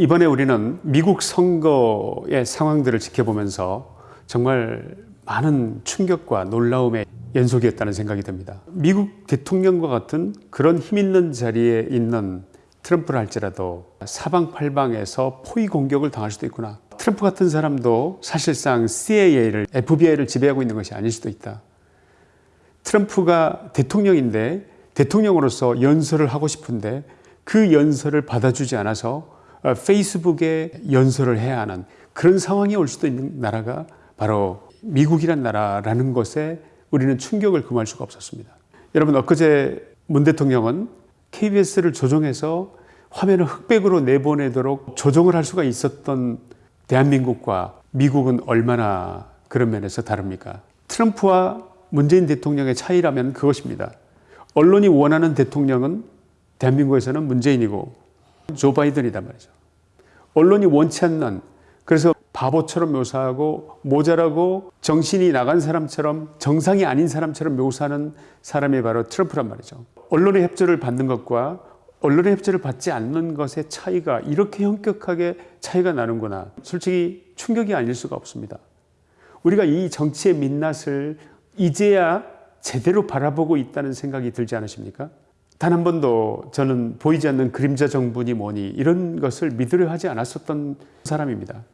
이번에 우리는 미국 선거의 상황들을 지켜보면서 정말 많은 충격과 놀라움의 연속이었다는 생각이 듭니다. 미국 대통령과 같은 그런 힘 있는 자리에 있는 트럼프를 할지라도 사방팔방에서 포위 공격을 당할 수도 있구나. 트럼프 같은 사람도 사실상 CIA를, FBI를 지배하고 있는 것이 아닐 수도 있다. 트럼프가 대통령인데 대통령으로서 연설을 하고 싶은데 그 연설을 받아주지 않아서 어, 페이스북에 연설을 해야 하는 그런 상황이 올 수도 있는 나라가 바로 미국이란 나라라는 것에 우리는 충격을 금할 수가 없었습니다. 여러분 엊그제 문 대통령은 KBS를 조종해서 화면을 흑백으로 내보내도록 조종을 할 수가 있었던 대한민국과 미국은 얼마나 그런 면에서 다릅니까? 트럼프와 문재인 대통령의 차이라면 그것입니다. 언론이 원하는 대통령은 대한민국에서는 문재인이고 조 바이든이단 말이죠. 언론이 원치 않는 그래서 바보처럼 묘사하고 모자라고 정신이 나간 사람처럼 정상이 아닌 사람처럼 묘사하는 사람이 바로 트럼프란 말이죠. 언론의 협조를 받는 것과 언론의 협조를 받지 않는 것의 차이가 이렇게 현격하게 차이가 나는구나. 솔직히 충격이 아닐 수가 없습니다. 우리가 이 정치의 민낯을 이제야 제대로 바라보고 있다는 생각이 들지 않으십니까? 단 한 번도 저는 보이지 않는 그림자 정부니 뭐니 이런 것을 믿으려 하지 않았었던 사람입니다.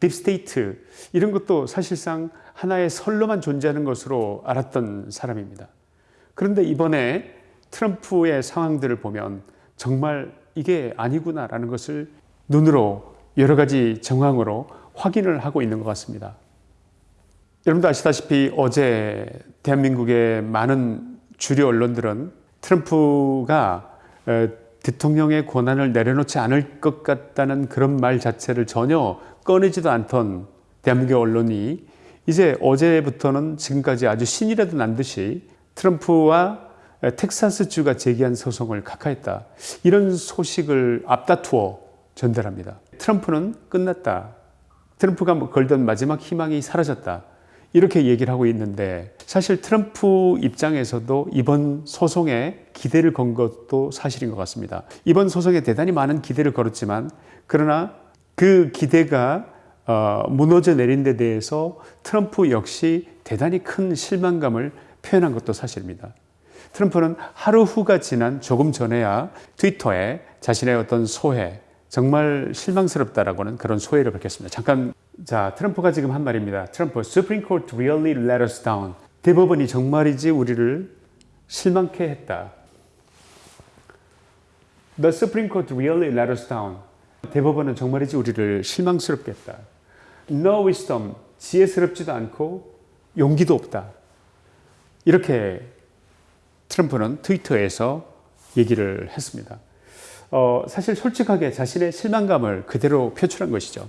Deep state 이런 것도 사실상 하나의 설로만 존재하는 것으로 알았던 사람입니다. 그런데 이번에 트럼프의 상황들을 보면 정말 이게 아니구나라는 것을 눈으로 여러 가지 정황으로 확인을 하고 있는 것 같습니다. 여러분도 아시다시피 어제 대한민국의 많은 주류 언론들은 트럼프가 대통령의 권한을 내려놓지 않을 것 같다는 그런 말 자체를 전혀 꺼내지도 않던 대한민국 언론이 이제 어제부터는 지금까지 아주 신이라도 난 듯이 트럼프와 텍사스주가 제기한 소송을 각하했다. 이런 소식을 앞다투어 전달합니다. 트럼프는 끝났다. 트럼프가 뭐 걸던 마지막 희망이 사라졌다. 이렇게 얘기를 하고 있는데 사실 트럼프 입장에서도 이번 소송에 기대를 건 것도 사실인 것 같습니다. 이번 소송에 대단히 많은 기대를 걸었지만 그러나 그 기대가 어, 무너져 내린 데 대해서 트럼프 역시 대단히 큰 실망감을 표현한 것도 사실입니다. 트럼프는 하루 후가 지난 조금 전에야 트위터에 자신의 어떤 소회, 정말 실망스럽다라고는 그런 소회를 밝혔습니다. 잠깐, 자, 트럼프가 지금 한 말입니다. 트럼프, Supreme Court really let us down. 대법원이 정말이지 우리를 실망케 했다. The Supreme Court really let us down. 대법원은 정말이지 우리를 실망스럽게 했다. No wisdom, 지혜스럽지도 않고 용기도 없다. 이렇게 트럼프는 트위터에서 얘기를 했습니다. 어, 사실 솔직하게 자신의 실망감을 그대로 표출한 것이죠.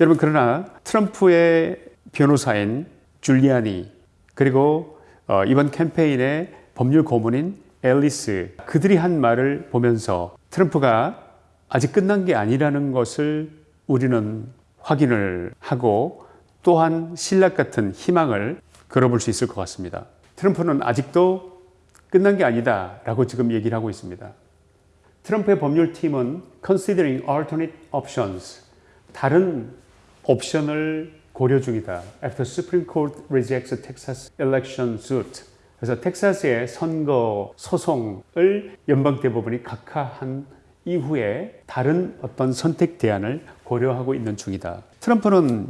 여러분 그러나 트럼프의 변호사인 줄리아니 그리고 어, 이번 캠페인의 법률 고문인 앨리스 그들이 한 말을 보면서 트럼프가 아직 끝난 게 아니라는 것을 우리는 확인을 하고 또한 신락 같은 희망을 걸어볼 수 있을 것 같습니다. 트럼프는 아직도 끝난 게 아니다 라고 지금 얘기를 하고 있습니다. 트럼프의 법률팀은 considering alternate options 다른 옵션을 고려 중이다. After Supreme Court rejects Texas election suit 그래서 텍사스의 선거 소송을 연방 대법원이 각하한 이후에 다른 어떤 선택 대안을 고려하고 있는 중이다. 트럼프는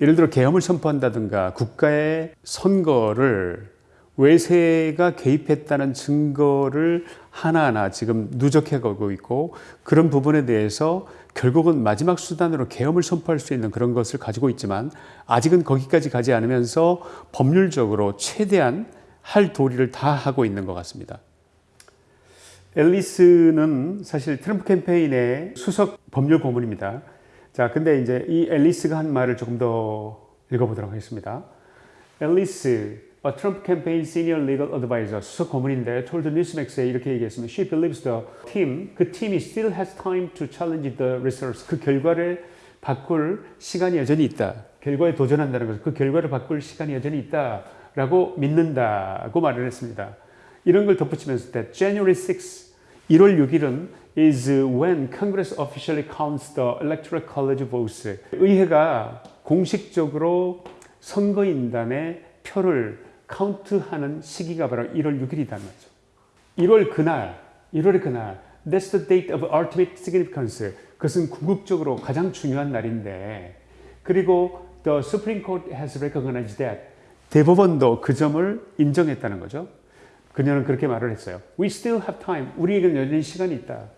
예를 들어 계엄을 선포한다든가 국가의 선거를 외세가 개입했다는 증거를 하나하나 지금 누적해 가고 있고 그런 부분에 대해서 결국은 마지막 수단으로 계엄을 선포할 수 있는 그런 것을 가지고 있지만 아직은 거기까지 가지 않으면서 법률적으로 최대한 할 도리를 다 하고 있는 것 같습니다. 앨리스는 사실 트럼프 캠페인의 수석 법률 고문입니다. 자, 근데 이제 이 앨리스가 한 말을 조금 더 읽어보도록 하겠습니다. 앨리스, A Trump campaign senior legal advisor, 수석 고문인데 told Newsmax에 이렇게 얘기했습니다. She believes the team, 그 팀이 still has time to challenge the results. 그 결과를 바꿀 시간이 여전히 있다. 결과에 도전한다는 것은 그 결과를 바꿀 시간이 여전히 있다 라고 믿는다고 말을 했습니다. 이런 걸 덧붙이면서 that January 6, 1월 6일은 is when Congress officially counts the electoral college votes. 의회가 공식적으로 선거인단의 표를 카운트하는 시기가 바로 1월 6일이라는 거죠. 1월 그날, 1월의 그날, that's the date of ultimate significance. 그것은 궁극적으로 가장 중요한 날인데, 그리고 the Supreme Court has recognized that. 대법원도 그 점을 인정했다는 거죠. 그녀는 그렇게 말을 했어요. We still have time. 우리에게는 여전히 시간이 있다.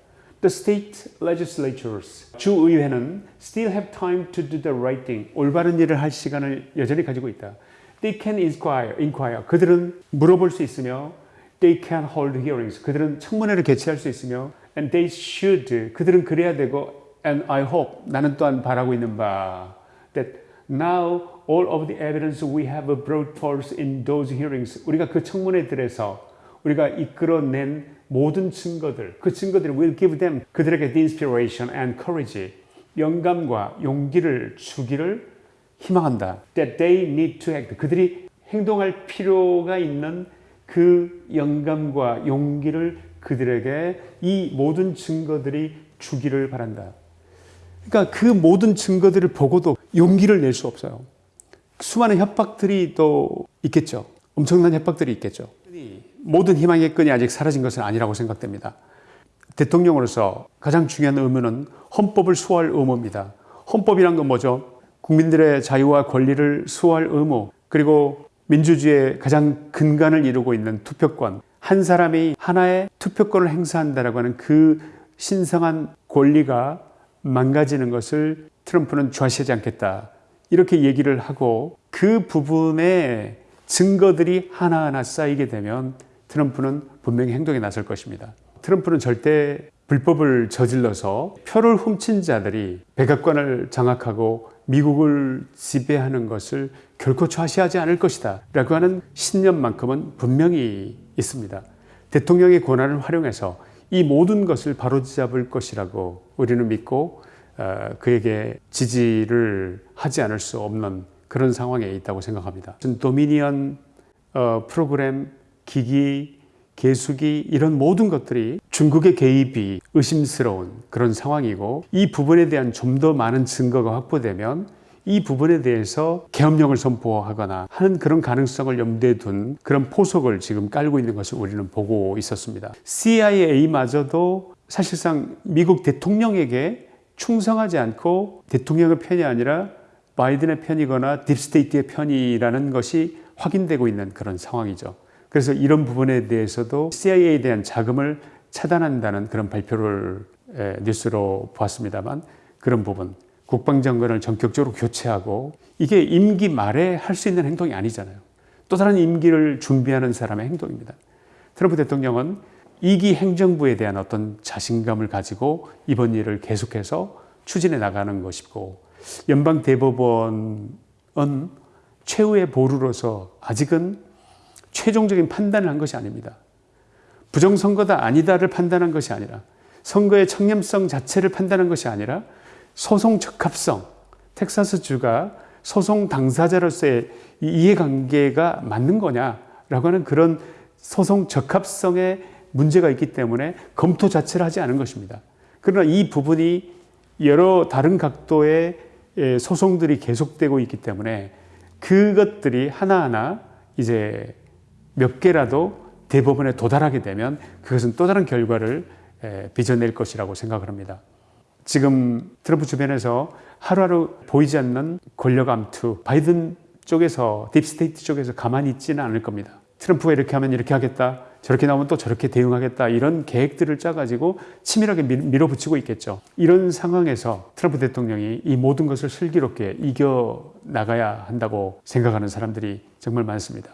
The state legislatures, 주의회는 still have time to do the right thing. 올바른 일을 할 시간을 여전히 가지고 있다. They can inquire, inquire. 그들은 물어볼 수 있으며 they can hold hearings. 그들은 청문회를 개최할 수 있으며 and they should. 그들은 그래야 되고 and I hope. 나는 또한 바라고 있는 바 that now all of the evidence we have brought forth in those hearings. 우리가 그 청문회들에서 우리가 이끌어낸 모든 증거들, 그 증거들이 will give them 그들에게 the inspiration and courage, 영감과 용기를 주기를 희망한다. That they need to act. 그들이 행동할 필요가 있는 그 영감과 용기를 그들에게 이 모든 증거들이 주기를 바란다. 그러니까 그 모든 증거들을 보고도 용기를 낼 수 없어요. 수많은 협박들이 또 있겠죠. 엄청난 협박들이 있겠죠. 모든 희망의 끈이 아직 사라진 것은 아니라고 생각됩니다. 대통령으로서 가장 중요한 의무는 헌법을 수호할 의무입니다. 헌법이란 건 뭐죠? 국민들의 자유와 권리를 수호할 의무, 그리고 민주주의의 가장 근간을 이루고 있는 투표권, 한 사람이 하나의 투표권을 행사한다라고 하는 그 신성한 권리가 망가지는 것을 트럼프는 좌시하지 않겠다. 이렇게 얘기를 하고 그 부분에 증거들이 하나하나 쌓이게 되면 트럼프는 분명히 행동에 나설 것입니다. 트럼프는 절대 불법을 저질러서 표를 훔친 자들이 백악관을 장악하고 미국을 지배하는 것을 결코 좌시하지 않을 것이다 라고 하는 신념만큼은 분명히 있습니다. 대통령의 권한을 활용해서 이 모든 것을 바로잡을 것이라고 우리는 믿고 어, 그에게 지지를 하지 않을 수 없는 그런 상황에 있다고 생각합니다. 도미니언 어, 프로그램, 기기, 개수기 이런 모든 것들이 중국의 개입이 의심스러운 그런 상황이고 이 부분에 대한 좀 더 많은 증거가 확보되면 이 부분에 대해서 계엄령을 선포하거나 하는 그런 가능성을 염두에 둔 그런 포석을 지금 깔고 있는 것을 우리는 보고 있었습니다. CIA마저도 사실상 미국 대통령에게 충성하지 않고 대통령의 편이 아니라 바이든의 편이거나 deep state의 편이라는 것이 확인되고 있는 그런 상황이죠. 그래서 이런 부분에 대해서도 CIA에 대한 자금을 차단한다는 그런 발표를 뉴스로 보았습니다만 그런 부분 국방장관을 전격적으로 교체하고 이게 임기 말에 할 수 있는 행동이 아니잖아요. 또 다른 임기를 준비하는 사람의 행동입니다. 트럼프 대통령은 이기 행정부에 대한 어떤 자신감을 가지고 이번 일을 계속해서 추진해 나가는 것이고 연방 대법원은 최후의 보루로서 아직은 최종적인 판단을 한 것이 아닙니다. 부정선거다 아니다를 판단한 것이 아니라 선거의 청렴성 자체를 판단한 것이 아니라 소송 적합성, 텍사스주가 소송 당사자로서의 이해관계가 맞는 거냐라고 하는 그런 소송 적합성에 문제가 있기 때문에 검토 자체를 하지 않은 것입니다. 그러나 이 부분이 여러 다른 각도의 소송들이 계속되고 있기 때문에 그것들이 하나하나 이제 몇 개라도 대법원에 도달하게 되면 그것은 또 다른 결과를 빚어낼 것이라고 생각을 합니다. 지금 트럼프 주변에서 하루하루 보이지 않는 권력 암투, 바이든 쪽에서 deep state 쪽에서 가만히 있지는 않을 겁니다. 트럼프가 이렇게 하면 이렇게 하겠다. 저렇게 나오면 또 저렇게 대응하겠다. 이런 계획들을 짜가지고 치밀하게 밀어붙이고 있겠죠. 이런 상황에서 트럼프 대통령이 이 모든 것을 슬기롭게 이겨 나가야 한다고 생각하는 사람들이 정말 많습니다.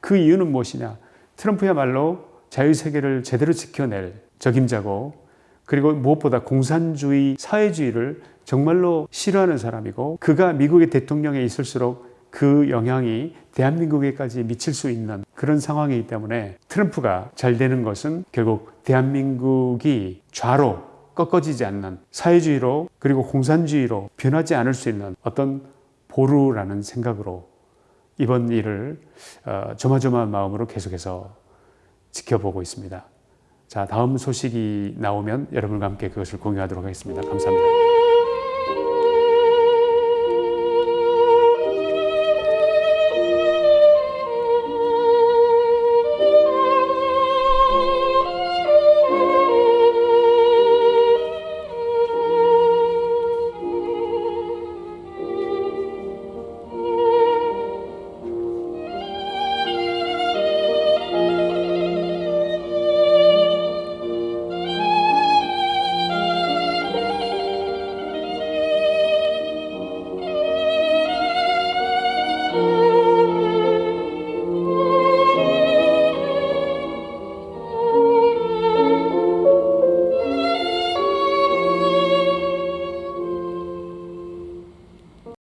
그 이유는 무엇이냐? 트럼프야말로 자유세계를 제대로 지켜낼 적임자고 그리고 무엇보다 공산주의 사회주의를 정말로 싫어하는 사람이고 그가 미국의 대통령에 있을수록 그 영향이 대한민국에까지 미칠 수 있는 그런 상황이기 때문에 트럼프가 잘 되는 것은 결국 대한민국이 좌로 꺾어지지 않는 사회주의로 그리고 공산주의로 변하지 않을 수 있는 어떤 보루라는 생각으로 이번 일을 어, 조마조마한 마음으로 계속해서 지켜보고 있습니다. 자, 다음 소식이 나오면 여러분과 함께 그것을 공유하도록 하겠습니다. 감사합니다.